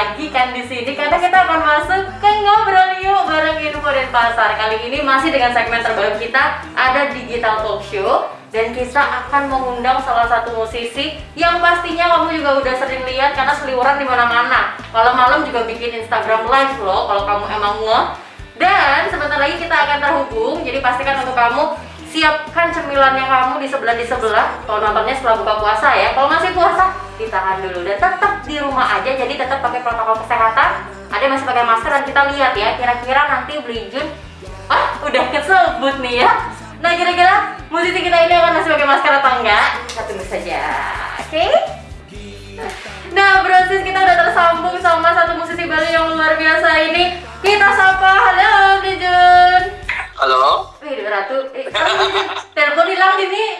lagi kan di sini karena kita akan masuk ke ngobrol yuk bareng info dan pasar. Kali ini masih dengan segmen terbaru kita ada digital talk show dan kita akan mengundang salah satu musisi yang pastinya kamu juga udah sering lihat karena seliweran di mana-mana. Malam-malam juga bikin Instagram live loh kalau kamu emang nge. Dan sebentar lagi kita akan terhubung. Jadi pastikan untuk kamu siapkan cemilannya kamu di sebelah di sebelah. Kalau nontonnya setelah buka puasa ya. Kalau masih puasa ditahan dulu. Dan tetap di rumah aja jadi tetap pakai protokol kesehatan. Ada masih pakai masker dan kita lihat ya kira-kira nanti beli Jun ah udah kesebut nih ya. Nah kira-kira musisi kita ini akan masih pakai masker atau enggak? Kita tunggu saja. Oke? Okay? Nah, brosis kita udah tersambung sama satu musisi Bali yang luar biasa ini. Kita sapa, halo Bli Jun. Halo. Wih, Ratu, eh, telepon hilang ini.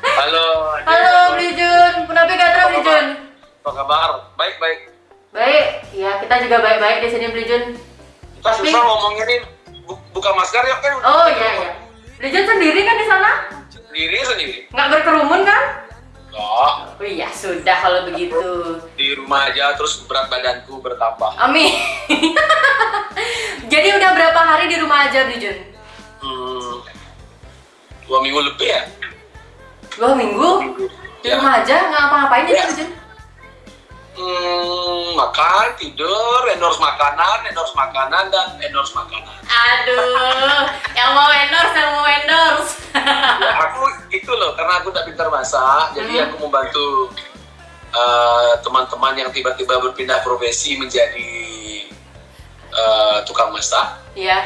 Halo. Halo, Bli Jun. Kenapa gak Bli Jun? Apa kabar? Baik, baik. Ya kita juga baik-baik di sini Bli Jun. Kita Tapi- susah ngomongnya nih. Bu- buka masker ya kan? Oh iya iya. Bli Jun sendiri kan di sana? Diri sendiri. Nggak berkerumun kan? Oh, Oh iya, sudah kalau begitu. di rumah aja terus berat badanku bertambah. Amin. Jadi udah berapa hari di rumah aja Bli Jun? Hmm, dua minggu lebih ya? Dua minggu? Di Ya. rumah aja? Nggak ngapa-ngapain ya Ya. Bli Jun? Hmm, makan, tidur, endorse makanan, endorse makanan, dan endorse makanan. Aduh, yang mau endorse, yang mau endorse. Ya, aku itu loh, karena aku tak pintar masak, jadi Hmm. aku membantu eh, teman-teman yang tiba-tiba berpindah profesi menjadi eh, tukang masak. Iya.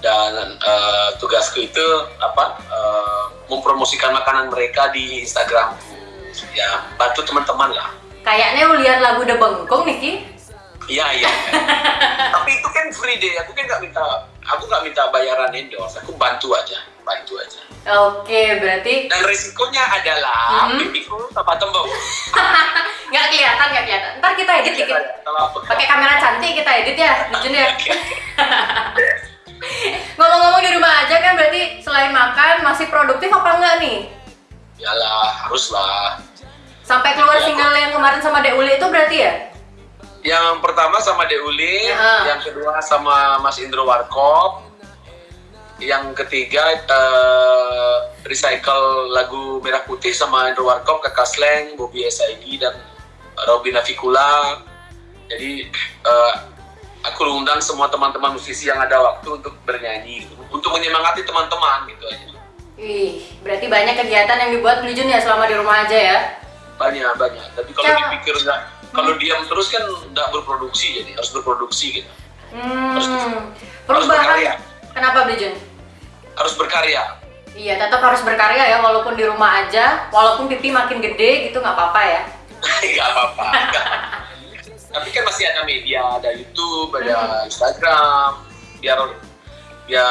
dan eh, tugasku itu apa eh, mempromosikan makanan mereka di Instagram ya bantu teman-teman lah Kayaknya lu lihat lagu The Bengkong nih Ki. iya iya tapi itu kan free deh aku kan nggak minta aku nggak minta bayaran endorse aku bantu aja bantu aja Oke, berarti dan risikonya adalah Mhm. pipiku apa tembok nggak kelihatan, nggak kelihatan. Ntar kita edit dikit. kalau apa Pakai kamera cantik kita edit ya, Jun ya. Ngomong-ngomong di rumah aja kan berarti selain makan masih produktif apa enggak nih? Yalah, haruslah. Sampai keluar Ya. single yang kemarin sama Dek Uli itu berarti ya? Yang pertama sama Deuli, Ya. yang kedua sama Mas Indro Warkop, yang ketiga eh, recycle lagu Merah Putih sama Indro Warkop, Kakak Sleng, Bobby SID, dan Robin Avikula. Jadi eh, aku undang semua teman-teman musisi yang ada waktu untuk bernyanyi, untuk menyemangati teman-teman gitu aja. Wih, berarti banyak kegiatan yang dibuat Jun ya selama di rumah aja ya? Banyak banyak. Tapi kalau Cara- dipikir nggak, kalau diam terus kan nggak berproduksi jadi harus berproduksi gitu. Harus- Hmm, harus berkarya. perubahan. Kenapa Beli Jun? Harus berkarya. Iya, tetap harus berkarya ya walaupun di rumah aja, walaupun pipi makin gede gitu nggak apa-apa ya. nggak apa-apa tapi kan masih ada media ada YouTube Hmm. ada Instagram biar biar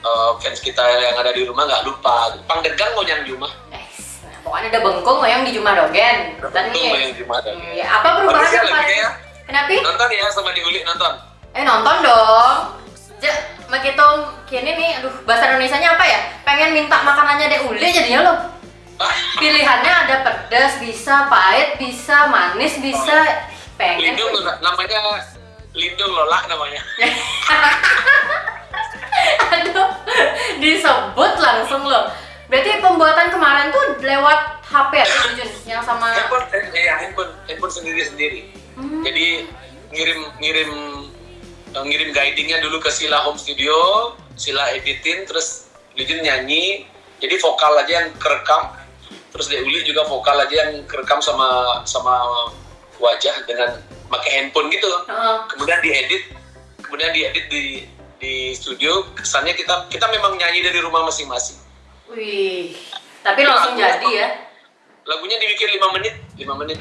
eh, fans kita yang ada di rumah nggak lupa pangdegan mau yang di rumah pokoknya ada bengkong yang di Jumadogen. Dan nih, yang di rumah ada. hmm, ya, apa perubahan ya yang paling? ya. Kenapa? nonton ya sama diulik nonton Eh nonton dong. Ja, begitu kini nih, aduh bahasa Indonesianya apa ya? Pengen minta makanannya Dek Uli jadinya lo. Pilihannya ada pedas, bisa pahit, bisa manis, bisa pengen. lindung loh, namanya lindung lolak namanya Aduh, disebut langsung loh. Berarti pembuatan kemarin tuh lewat HP ya, Jun? Yang sama. handphone eh, ya handphone handphone sendiri sendiri Hmm. jadi ngirim ngirim eh, ngirim guidingnya dulu ke Sila Home Studio Sila editin terus Lijun nyanyi jadi vokal aja yang kerekam terus Deuli juga vokal aja yang kerekam sama sama wajah dengan pakai handphone gitu Heeh. kemudian diedit kemudian diedit di di studio kesannya kita kita memang nyanyi dari rumah masing-masing Wih, tapi langsung jadi ya. lagunya dibikin lima menit lima menit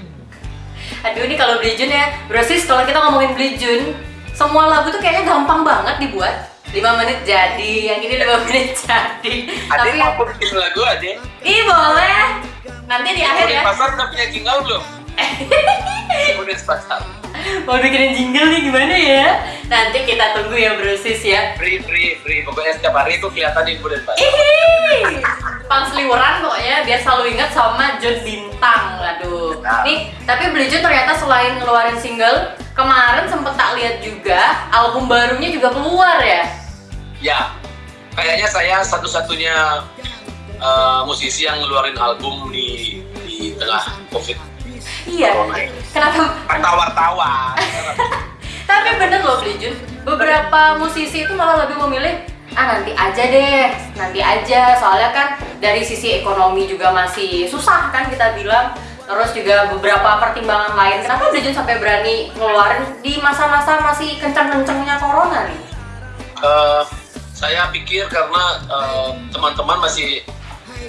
Aduh ini kalau Beli Jun ya, brosis kalau kita ngomongin Beli Jun, semua lagu tuh kayaknya gampang banget dibuat. 5 menit jadi, yang ini 5 menit jadi. ada Tapi mau bikin lagu aja ih boleh. Nanti di akhir ya. pasar udah punya jingle belum kemudian pasar Mau bikinin jingle nih gimana ya? Nanti kita tunggu ya brosis ya. free free free pokoknya setiap hari itu kelihatan pasar Ih, pang seliweran pokoknya biar selalu ingat sama Jun Bintang. Aduh. Nah. Nih, tapi Beli Jun ternyata selain ngeluarin single, kemarin sempet tak lihat juga album barunya juga keluar ya. Ya, kayaknya saya satu-satunya uh, musisi yang ngeluarin album di di tengah COVID. Iya. Kenapa? Wartawan-wartawan. Tapi bener loh Jun, beberapa musisi itu malah lebih memilih ah nanti aja deh, nanti aja. Soalnya kan dari sisi ekonomi juga masih susah kan kita bilang. Terus juga beberapa pertimbangan lain. Kenapa Jun sampai berani ngeluarin di masa-masa masih kenceng-kencengnya corona nih? Uh, saya pikir karena uh, teman-teman masih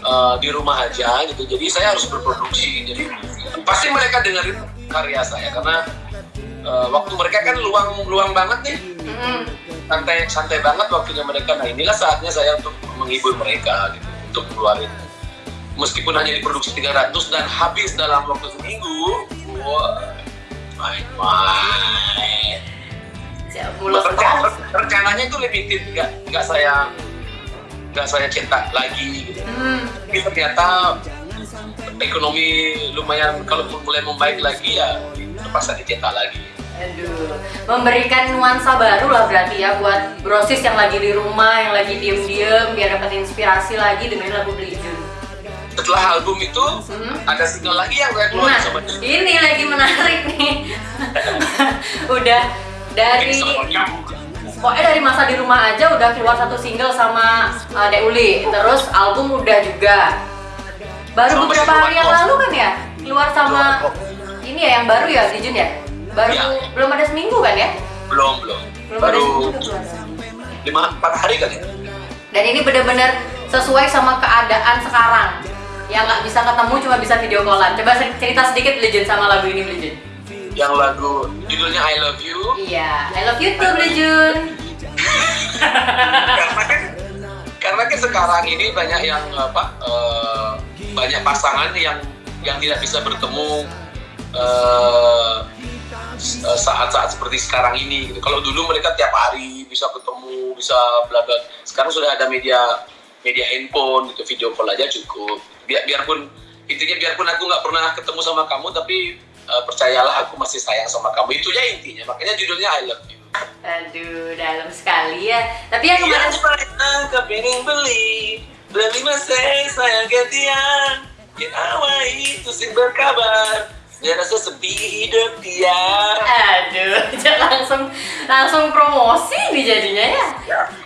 uh, di rumah aja gitu, jadi saya harus berproduksi. Jadi pasti mereka dengerin karya saya karena uh, waktu mereka kan luang luang banget nih, Mm-mm. santai santai banget waktunya mereka. Nah inilah saatnya saya untuk menghibur mereka gitu, untuk keluarin. Meskipun hanya diproduksi 300 dan habis dalam waktu seminggu, wah, main-main. Rencana- rencananya itu limited nggak nggak saya nggak saya cetak lagi gitu. Hmm, tapi ternyata ekonomi lumayan kalau mulai membaik lagi ya terpaksa dicetak lagi aduh, memberikan nuansa baru lah berarti ya buat brosis yang lagi di rumah, yang lagi diem-diem, biar dapat inspirasi lagi dengerin lagu Beli Jun. setelah album itu Hmm. ada single lagi yang saya keluarin Nah, ini lagi menarik nih. udah dari pokoknya dari masa di rumah aja udah keluar satu single sama uh, Dek Uli, terus album udah juga. Baru Sama beberapa hari yang lalu kan ya keluar sama ini ya yang baru ya di Jun ya. Baru Iya. belum ada seminggu kan ya? belum belum Belum baru lima empat hari kali Dan ini bener-bener sesuai sama keadaan sekarang. Yang nggak bisa ketemu cuma bisa video callan. Coba cerita sedikit Legend sama lagu ini Legend. yang lagu judulnya I Love You Iya, I love you too Legend. karena kan karena kan sekarang ini banyak yang apa eh, banyak pasangan yang yang tidak bisa bertemu eh, s- saat-saat seperti sekarang ini gitu. Kalau dulu mereka tiap hari bisa ketemu, bisa bla bla. Sekarang sudah ada media media handphone gitu, video call aja cukup. Biar biarpun intinya biarpun aku nggak pernah ketemu sama kamu, tapi eh, percayalah aku masih sayang sama kamu. Itu ya intinya. Makanya judulnya I Love You. Aduh, dalam sekali ya. Tapi yang Iya, kemarin sayang kepingin beli Beli masih sayang gantian Yang awal itu sing berkabar Dia rasa sepi hidup dia Aduh, jangan langsung langsung promosi nih jadinya ya.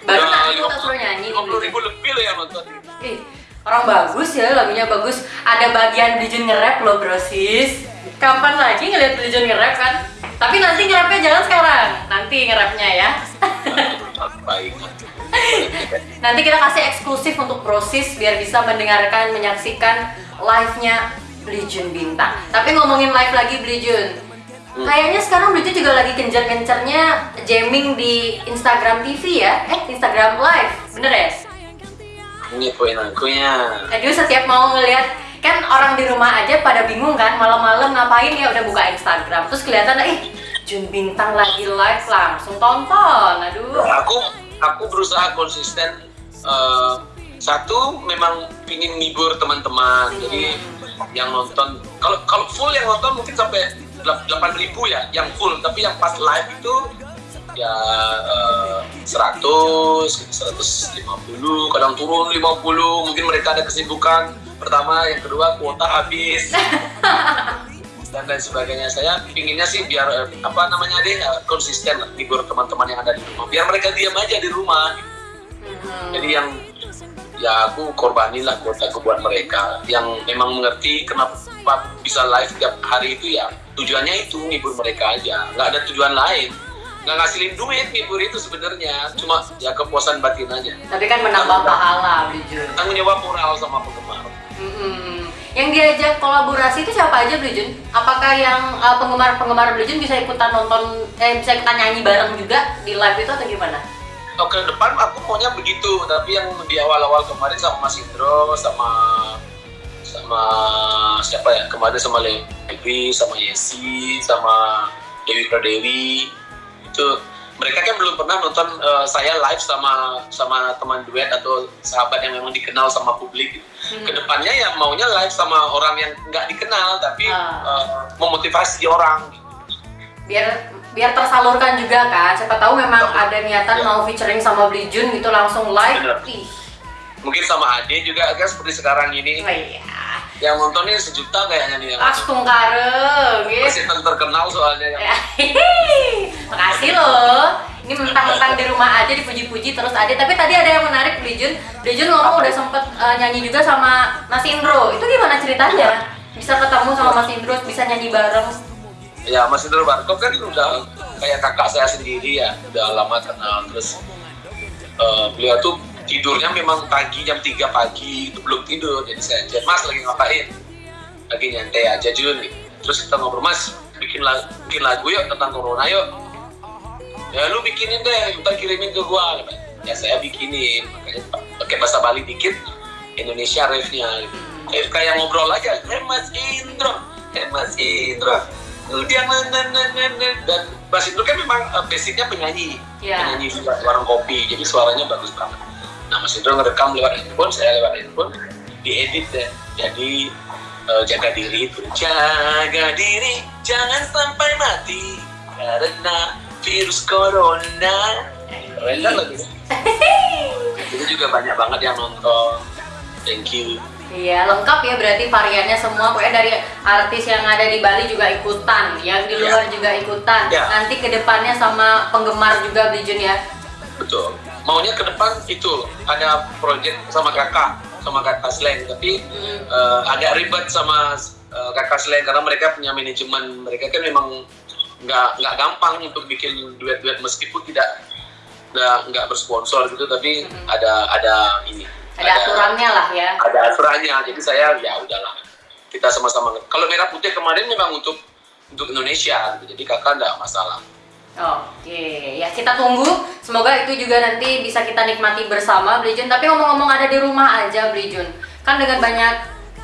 Baru Ya, nanti lima aku tak suruh nyanyi nih. 50 ribu lebih loh yang nonton Ih, orang bagus ya, lagunya bagus. Ada bagian Belijun nge-rap loh, brosis. Kapan lagi ngeliat Belijun nge-rap kan? Tapi nanti nge-rapnya jangan sekarang. Nanti nge-rapnya ya. Baik Nanti kita kasih eksklusif untuk Brosis biar bisa mendengarkan, menyaksikan live-nya Belijun Bintang. Tapi ngomongin live lagi Belijun. Hmm. Kayaknya sekarang Belijun juga lagi kencer-kencernya jamming di Instagram TV ya? Eh, Instagram Live. Bener ya? Ini poin aku ya Aduh, setiap mau ngelihat kan orang di rumah aja pada bingung kan malam-malam ngapain ya udah buka Instagram terus kelihatan eh Jun Bintang lagi live langsung tonton aduh Aku aku berusaha konsisten eh, Satu memang ingin ngibur teman-teman. Jadi yang nonton kalau kalau full yang nonton mungkin sampai 8000 ya yang full. Tapi yang pas live itu ya eh, 100 150 kadang turun 50 mungkin mereka ada kesibukan pertama yang kedua kuota habis dan lain sebagainya. Saya pinginnya sih biar eh, apa namanya deh eh, konsisten lah, hibur teman-teman yang ada di rumah. Biar mereka diam aja di rumah. Mhm. jadi yang ya aku korbanin lah kuota aku buat mereka. Yang memang mengerti kenapa bisa live tiap hari itu ya tujuannya itu ngibur mereka aja. Nggak ada tujuan lain. Nggak ngasilin duit ngibur itu sebenarnya. Cuma ya kepuasan batin aja. Tapi kan menambah pahala Belijun tanggung jawab moral sama penggemar. Mhm. Yang diajak kolaborasi itu siapa aja Belijun? apakah yang uh, penggemar-penggemar Belijun bisa ikutan nonton eh bisa ikutan nyanyi bareng juga di live itu atau gimana? Oh, ke depan aku maunya begitu, tapi yang di awal-awal kemarin sama Mas Indro, sama sama siapa ya? Kemarin sama Levi, sama Yesi, sama Dewi Pradewi. Itu mereka kan belum pernah nonton uh, saya live sama sama teman duet atau sahabat yang memang dikenal sama publik. Hmm. Ke depannya ya maunya live sama orang yang nggak dikenal tapi uh. Uh, memotivasi orang. Biar biar tersalurkan juga kan. Siapa tahu memang ada niatan ya. mau featuring sama Bli Jun gitu langsung live. Mungkin sama Ade juga kan seperti sekarang ini. Oh iya yang nontonnya sejuta kayaknya nih yang Astung kareng gitu. Masih terkenal soalnya ya. Makasih loh. Ini mentang-mentang di rumah aja dipuji-puji terus ada. Tapi tadi ada yang menarik Dijun. Dijun ngomong udah sempet uh, nyanyi juga sama Mas Indro. Itu gimana ceritanya? Bisa ketemu sama Mas Indro, bisa nyanyi bareng. Ya Mas Indro Barkov kan udah kayak kakak saya sendiri ya. Udah lama kenal terus uh, beliau tuh tidurnya memang pagi jam 3 pagi itu belum tidur. Jadi saya chat mas lagi ngapain? Lagi nyantai aja Jun terus kita ngobrol mas bikin lagu, bikin lagu yuk tentang corona yuk. Ya lu bikinin deh ntar kirimin ke gua. Ya saya bikinin. Makanya pakai bahasa Bali dikit Indonesia refnya kayak kayak ngobrol aja eh mas Indro eh mas Indro. Udah dan Mas Indro kan memang uh, basicnya penyanyi. Yeah. penyanyi warung kopi jadi suaranya bagus banget Nah Mas Indro ngerekam lewat handphone, saya lewat handphone, diedit deh. Jadi uh, jaga diri itu, jaga diri, jangan sampai mati karena virus corona. Keren kan lagi? Itu juga banyak banget yang nonton. Thank you. Iya, lengkap ya berarti variannya semua. Pokoknya dari artis yang ada di Bali juga ikutan, yang di luar ya. juga ikutan. Ya. Nanti ke depannya sama penggemar juga Bijun ya. Betul maunya ke depan itu ada project sama kakak sama kakak Slang. Tapi hmm. uh, agak ribet sama uh, kakak Slang karena mereka punya manajemen. Mereka kan memang nggak nggak gampang untuk bikin duet-duet meskipun tidak nggak nggak bersponsor gitu. Tapi hmm. ada ada ini. Ada, ada aturannya lah ya. Ada aturannya. Jadi saya ya udahlah. Kita sama-sama kalau merah putih kemarin memang untuk untuk Indonesia. Gitu. jadi kakak nggak masalah Oke, ya kita tunggu. Semoga itu juga nanti bisa kita nikmati bersama, Blijun. Tapi ngomong-ngomong ada di rumah aja, Blijun. Kan dengan banyak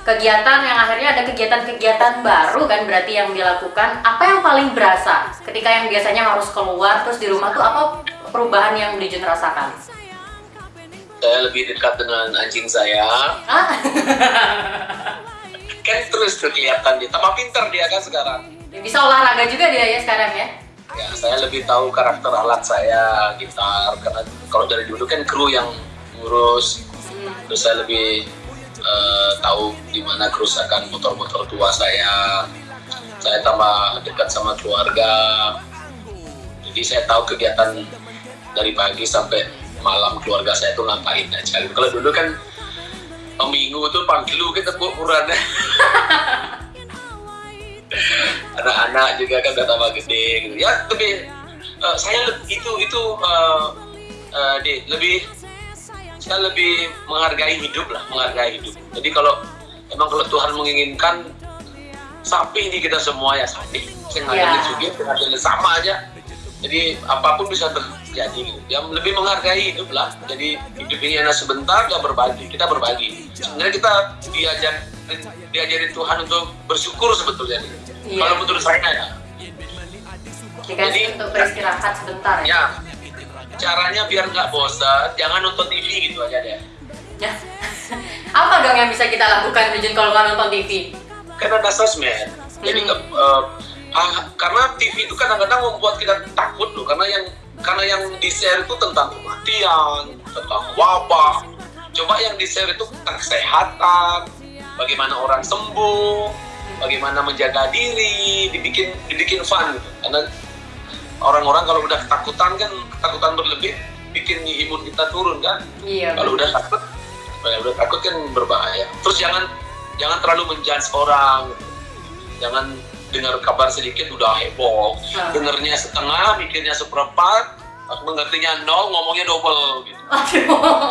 kegiatan yang akhirnya ada kegiatan-kegiatan baru kan berarti yang dilakukan. Apa yang paling berasa ketika yang biasanya harus keluar terus di rumah tuh apa perubahan yang Blijun rasakan? Saya lebih dekat dengan anjing saya. kan terus kelihatan dia, tambah pinter dia kan sekarang. Bisa olahraga juga dia ya sekarang ya? Ya saya lebih tahu karakter alat saya gitar karena kalau dari dulu kan kru yang ngurus. Hmm. terus saya lebih uh, tahu di mana kerusakan motor-motor tua saya. Saya tambah dekat sama keluarga. Jadi saya tahu kegiatan dari pagi sampai malam keluarga saya itu ngapain aja. Kalau dulu kan minggu tuh panggil lu kita ukuran anak-anak juga kan udah tambah gede gitu. Ya lebih uh, saya itu itu uh, uh, di, lebih saya lebih menghargai hidup lah menghargai hidup. Jadi kalau emang kalau Tuhan menginginkan sapi ini kita semua ya sapi. Saya ngadilin yeah. juga ngadilin sama aja. Jadi apa pun bisa terjadi. Yang lebih menghargai hidup lah. Jadi hidup ini hanya sebentar gak berbagi. Kita berbagi. Sebenarnya kita diajar diajarin Tuhan untuk bersyukur sebetulnya iya. kalau menurut saya ya jadi untuk beristirahat sebentar. Ya, ya caranya biar nggak bosan jangan nonton TV gitu aja deh. Ya. Apa dong yang bisa kita lakukan Rijun kalau nggak nonton TV karena ada sosmed. Jadi hmm. uh, ah, karena TV itu kadang-kadang membuat kita takut loh karena yang karena yang di share itu tentang kematian tentang wabah. Coba yang di share itu tentang kesehatan bagaimana orang sembuh, bagaimana menjaga diri, dibikin dibikin fun gitu. Karena orang-orang kalau udah ketakutan kan ketakutan berlebih bikin imun kita turun kan. Iya. Kalau udah takut, kalau udah takut kan berbahaya. Terus jangan jangan terlalu menjudge orang. Gitu. Jangan dengar kabar sedikit udah heboh. Nah. Dengarnya setengah, mikirnya seperempat, mengertinya nol, ngomongnya double gitu.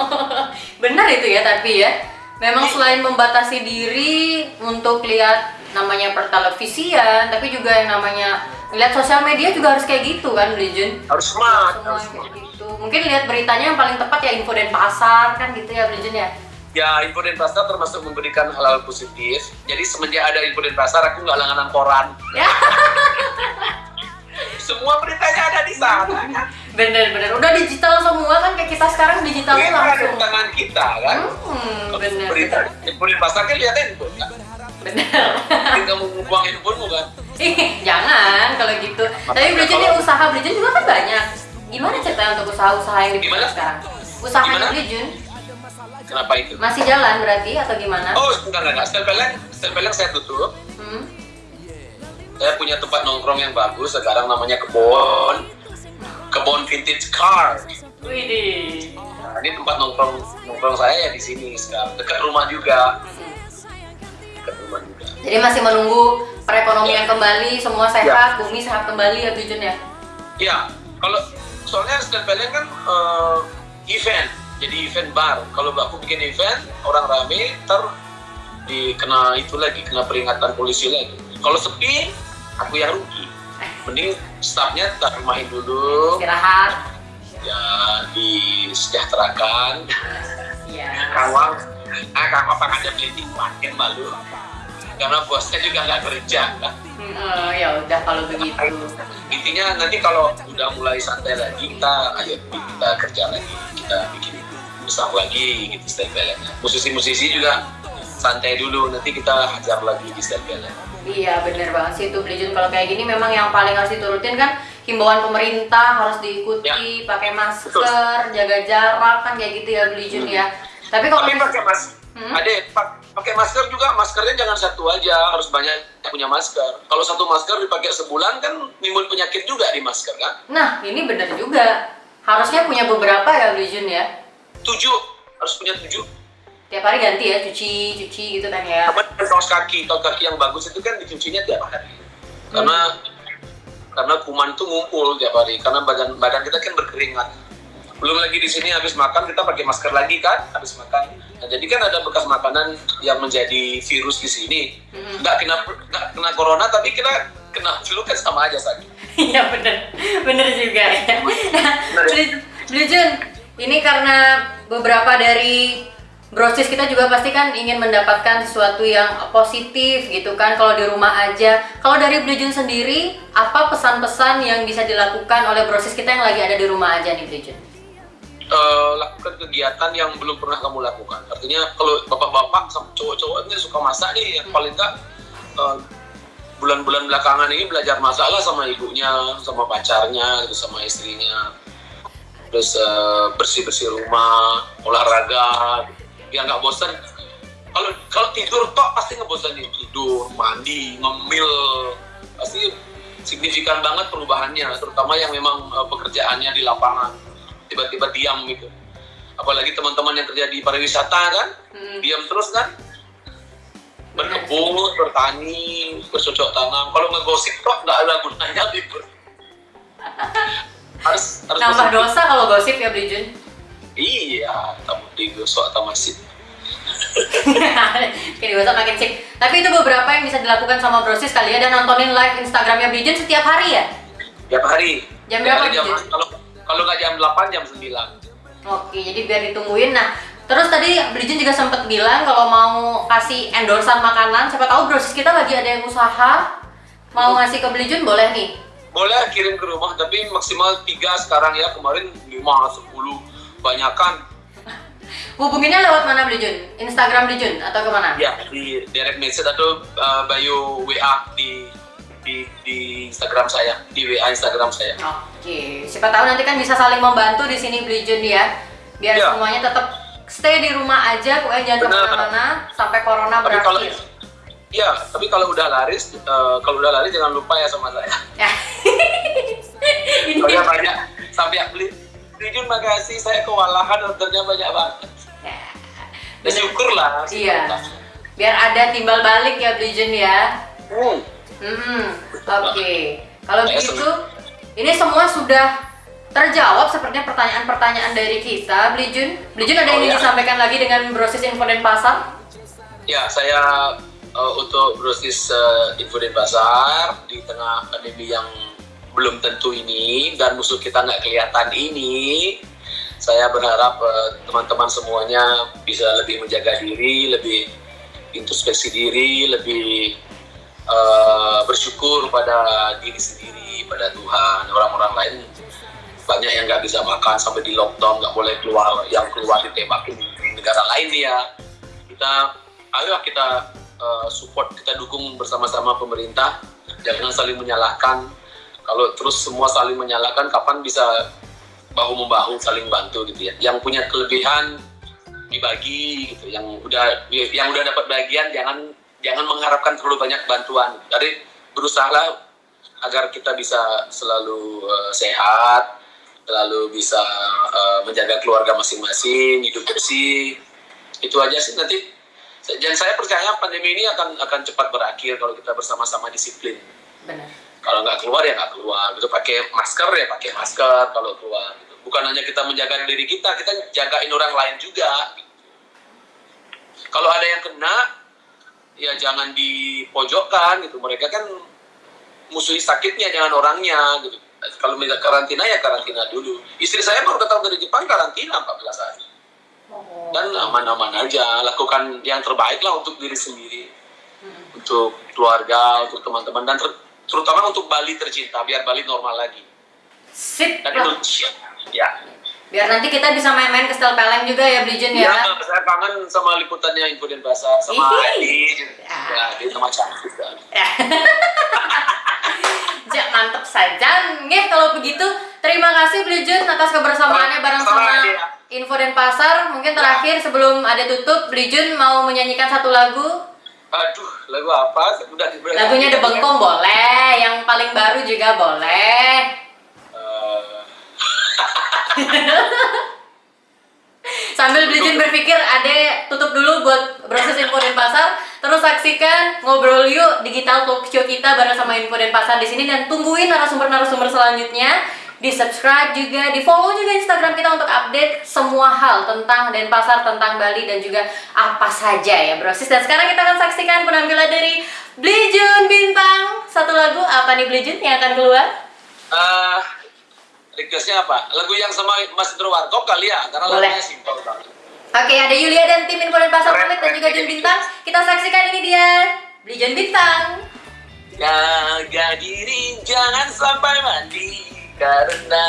Benar itu ya tapi ya memang selain membatasi diri untuk lihat namanya pertelevisian, tapi juga yang namanya lihat sosial media juga harus kayak gitu kan, Blijun? Harus smart. Harus kayak gitu. Mungkin lihat beritanya yang paling tepat ya info dan pasar kan gitu ya, Blijun ya? Ya, info dan pasar termasuk memberikan hal-hal positif. Jadi semenjak ada info dan pasar, aku nggak langganan koran. Ya. semua beritanya ada di sana kan Bener-bener, udah digital semua kan kayak kita sekarang digitalnya ada di langsung. tangan kita kan Hmm, bener, berita bener, handphone pasar kan lihat handphone kan bener. Mungkin kamu buang handphonemu kan Ih, jangan kalau gitu. Tapi Bridget ini usaha Bridget juga kan banyak. Gimana ceritanya untuk usaha-usaha yang Gimana? sekarang? Usaha Gimana? Bridget kenapa itu masih jalan berarti atau gimana? oh enggak enggak style peleng saya tutup Hmm? saya punya tempat nongkrong yang bagus sekarang namanya kebon kebon vintage car Widih. nah, ini tempat nongkrong nongkrong saya ya di sini sekarang dekat rumah juga dekat rumah juga Jadi masih menunggu perekonomian kembali, semua sehat, bumi sehat kembali ya Bridget ya? Iya, kalau soalnya stand peleng kan eh, event, jadi event bar. Kalau aku bikin event, orang rame, ntar dikena itu lagi, kena peringatan polisi lagi. Kalau sepi, aku yang rugi. Mending staffnya tak main dulu, Istirahat. ya disejahterakan. Iya. Kawang, ah kakak apa ada beli makin malu. Karena bosnya juga nggak kerja. kan. Hmm, oh, ya udah kalau begitu. intinya nanti kalau udah mulai santai lagi kita ayo kita kerja lagi kita bikin besar lagi gitu balance musisi-musisi juga santai dulu nanti kita hajar lagi di balance Iya bener banget sih itu Bridget kalau kayak gini memang yang paling harus diturutin kan himbauan pemerintah harus diikuti pakai masker jaga jarak kan kayak gitu ya Bridget ya. Tapi kalau tapi pakai mas Hmm? pak- pakai masker juga maskernya jangan satu aja harus banyak punya masker. Kalau satu masker dipakai sebulan kan nimbul penyakit juga di masker kan? Nah ini bener juga. Harusnya punya beberapa ya Bridget ya? Tujuh harus punya tujuh. Tiap hari ganti ya cuci cuci gitu kan ya? Apa kaos kaki, kaos kaki yang bagus itu kan dicucinya tiap hari. Karena karena kuman itu ngumpul tiap hari karena badan badan kita kan berkeringat. Belum lagi di sini habis makan kita pakai masker lagi kan habis makan. Nah, jadi kan ada bekas makanan yang menjadi virus di sini. Mm-mm. Nggak kena nggak kena corona tapi kita kena flu kan sama aja sakit. Iya bener, bener juga ya. Nah, ini karena beberapa dari brosis kita juga pasti kan ingin mendapatkan sesuatu yang positif gitu kan kalau di rumah aja. Kalau dari Beli Jun sendiri, apa pesan-pesan yang bisa dilakukan oleh brosis kita yang lagi ada di rumah aja nih Beli Eh, lakukan kegiatan yang belum pernah kamu lakukan. Artinya kalau bapak-bapak sama cowok-cowok suka masak nih, yang paling enggak eh, bulan-bulan belakangan ini belajar masak lah sama ibunya, sama pacarnya, gitu, sama istrinya. Terus eh, bersih-bersih rumah, olahraga, biar nggak bosan. Kalau kalau tidur tok pasti ngebosanin tidur, mandi, ngemil, pasti signifikan banget perubahannya, terutama yang memang pekerjaannya di lapangan tiba-tiba diam gitu. Apalagi teman-teman yang kerja di pariwisata kan, Hmm. diam terus kan, berkebun, bertani, bercocok tanam. Kalau ngegosip kok nggak ada gunanya gitu. harus harus Nambah positif. dosa kalau gosip ya Beli Jun. Iya, tamu digosok atau masih. Kayak digosok makin sip. Tapi itu beberapa yang bisa dilakukan sama brosis kali ya dan nontonin live Instagramnya Beli Jun setiap hari ya? Tiap hari. Jam berapa, jam, kalau kalau nggak jam 8 jam 9. Oke, jadi biar ditungguin. Nah, terus tadi Belijun juga sempat bilang kalau mau kasih endorsan makanan, siapa tahu brosis kita lagi ada yang usaha mau ngasih ke Belijun boleh nih. Boleh kirim ke rumah tapi maksimal 3 sekarang ya. Kemarin 5 10 banyakan. Hubunginnya lewat mana Belijun? Instagram Belijun atau ke mana? Ya, di direct message atau uh, bio WA di di di Instagram saya, di WA Instagram saya. Oke, siapa tahu nanti kan bisa saling membantu di sini Belijun ya, biar Iya. semuanya tetap stay di rumah aja, pokoknya jangan Benar. ke mana-mana sampai corona Tapi kalau berakhir. Iya, tapi kalau udah laris, uh, kalau udah laris jangan lupa ya sama saya. Ya. Soalnya banyak sampai yang beli. Jujur makasih, saya kewalahan ordernya banyak banget. Ya. Ya, syukurlah. Iya. Biar ada timbal balik ya Blijun ya. Hmm. Hmm, oke. Kalau begitu, ini semua sudah terjawab sepertinya pertanyaan-pertanyaan dari kita, Blijun. Blijun ada yang Oh, ingin ya. disampaikan lagi dengan brosis info dan pasar? Ya, saya uh, untuk brosis uh, info dan pasar di tengah pandemi yang belum tentu ini dan musuh kita nggak kelihatan ini, saya berharap uh, teman-teman semuanya bisa lebih menjaga diri, lebih introspeksi diri, lebih uh, bersyukur pada diri sendiri, kepada Tuhan. Orang-orang lain banyak yang nggak bisa makan sampai di lockdown nggak boleh keluar yang keluar ditembakin di negara lain ya. Kita ayolah kita uh, support kita dukung bersama-sama pemerintah. Jangan saling menyalahkan. Kalau terus semua saling menyalahkan kapan bisa bahu membahu saling bantu gitu ya? Yang punya kelebihan dibagi gitu. Yang udah yang udah dapat bagian jangan jangan mengharapkan terlalu banyak bantuan. Jadi berusahalah agar kita bisa selalu uh, sehat selalu bisa uh, menjaga keluarga masing-masing hidup bersih. Itu aja sih nanti. Dan saya percaya pandemi ini akan akan cepat berakhir kalau kita bersama-sama disiplin. Benar. Kalau nggak keluar ya nggak keluar. Gitu pakai masker ya pakai masker kalau keluar gitu. bukan hanya kita menjaga diri kita kita jagain orang lain juga kalau ada yang kena ya jangan dipojokkan gitu. Mereka kan musuhi sakitnya jangan orangnya gitu. Kalau minta karantina ya karantina dulu. Istri saya baru datang dari Jepang karantina 14 hari. Oh. dan aman-aman aja. Lakukan yang terbaik lah untuk diri sendiri. Hmm. untuk keluarga untuk teman-teman. Dan ter terutama untuk Bali tercinta biar Bali normal lagi. Sip dan. Indonesia. Ya biar nanti kita bisa main-main ke Stel Peleng juga ya Beli Jun ya Ya, saya kangen sama liputannya Info Denpasar sama Ih. Adi. Ya. Ya, dia sama cantik kan. Ya. Ja, mantep saja. Ngip kalau begitu. Terima kasih Beli Jun atas kebersamaannya bareng Sama sama dia. Info dan Pasar. Mungkin terakhir sebelum ada tutup, Beli Jun mau menyanyikan satu lagu. Aduh, lagu apa? Udah- Lagunya The Bengkong boleh, yang paling baru juga boleh. Sambil Beli Jun berpikir, Ade tutup dulu buat proses Info dan Pasar. Terus saksikan ngobrol yuk digital talk show kita bareng sama Info dan Pasar di sini dan tungguin narasumber-narasumber selanjutnya. Di subscribe juga, di follow juga Instagram kita untuk update semua hal tentang Denpasar, tentang Bali dan juga apa saja ya brosis. Dan sekarang kita akan saksikan penampilan dari Blijun Bintang. Satu lagu apa nih Blijun yang akan keluar? eh, requestnya apa? Lagu yang sama Mas Indro Warkop kali ya, karena Boleh. lagunya simpel banget. Oke, ada Yulia dan tim Info dan Pasar pamit dan juga Jun Bintang. Kita saksikan ini dia Blijun Bintang. Jaga diri jangan sampai mati karena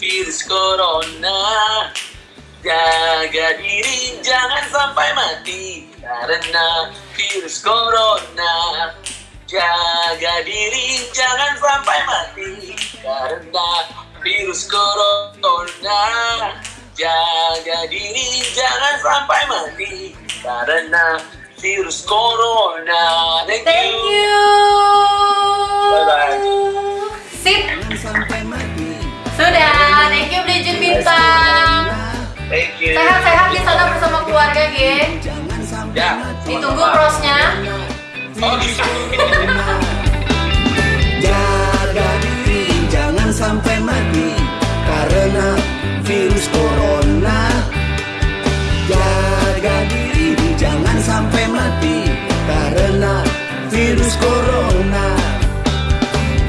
virus corona. Jaga diri jangan sampai mati karena virus corona. Jaga diri jangan sampai mati karena virus corona. Jaga diri jangan sampai mati karena virus corona. Thank, Thank you. Bye-bye. Sip. sampai mati Sudah. Thank you Blijun Bintang. Thank you. Sehat-sehat di sana bersama keluarga, Ge. jangan sampai Ya. Ditunggu prosnya. Oh, gitu. virus corona.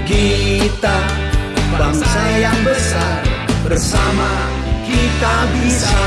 Kita bangsa yang besar bersama kita bisa